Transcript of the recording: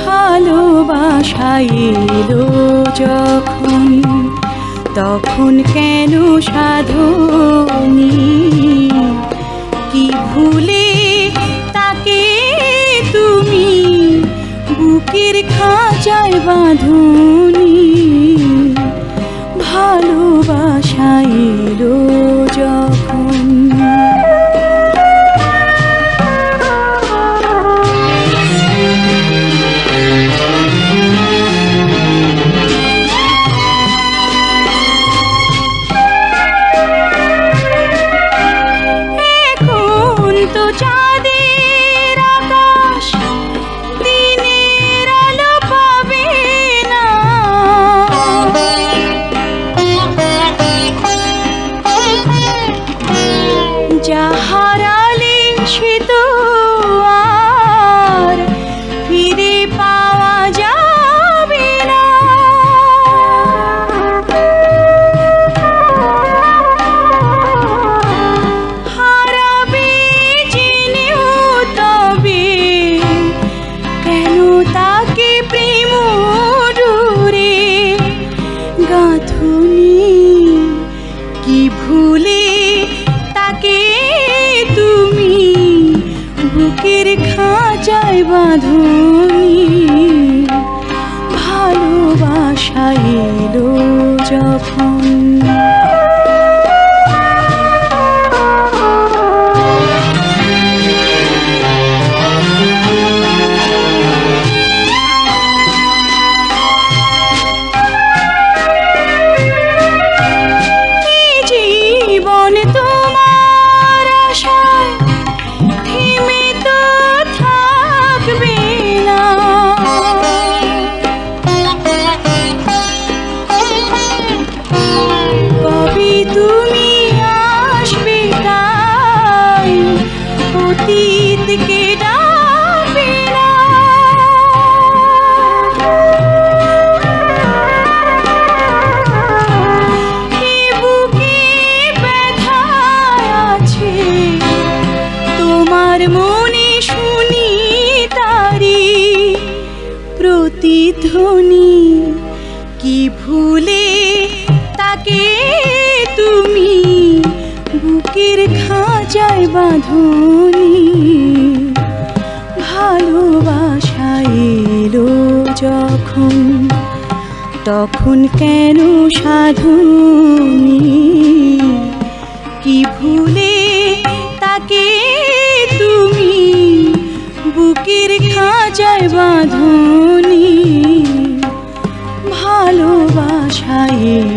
ভালোবাসা এলো যখন তখন কেন সাধনি কি ভুলে তাকে তুমি? বুকের খাঁচায় বাঁধনি। গাঁথুনি। কি ভুলে তাকে তুমি? বুকের খাঁচায় বাঁধুনি। ভালোবাসা এলো যখন। তাকে তুমি বুকের খাঁচায় বাঁধনি। ভালোবাসা এলো যখন, তখন কেন সাধুনি? কি ভুলে তাকে তুমি বুকের খাঁচায় বাঁধনি? ভালোবাসা এলো